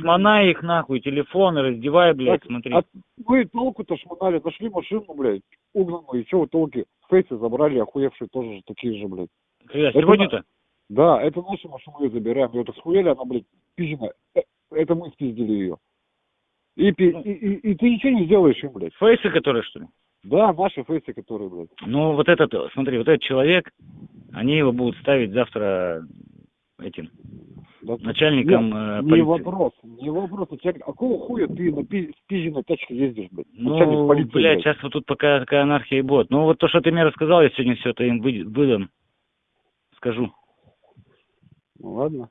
Шмонай их нахуй, телефоны, раздевай, блядь, Так, смотри. а вы толку-то шмонали, нашли машину, блядь, угнанную, и что вы толки? Фейсы забрали, охуевшие тоже же такие же, блядь. Это сегодня-то? Да, это наша машина, мы ее забираем. Ее так схуяли, она, блядь, пизжена. Э, Это мы спиздили ее. И, Ну. и, и, и ты ничего не сделаешь им, блядь. Фейсы, которые, что ли? Да, наши фейсы, которые, блядь. Ну, вот этот, смотри, вот этот человек, они его будут ставить завтра этим Да, начальником Нет, э, не вопрос, не вопрос. Начальник, а какого хуя ты на пи- спизженной тачке ездишь, блядь? Начальник Ну, полиции, блядь, сейчас вот тут пока такая анархия и будет. Ну, вот то, что ты мне рассказал, я сегодня все это им вы- выдам. Скажу. Ну, ладно.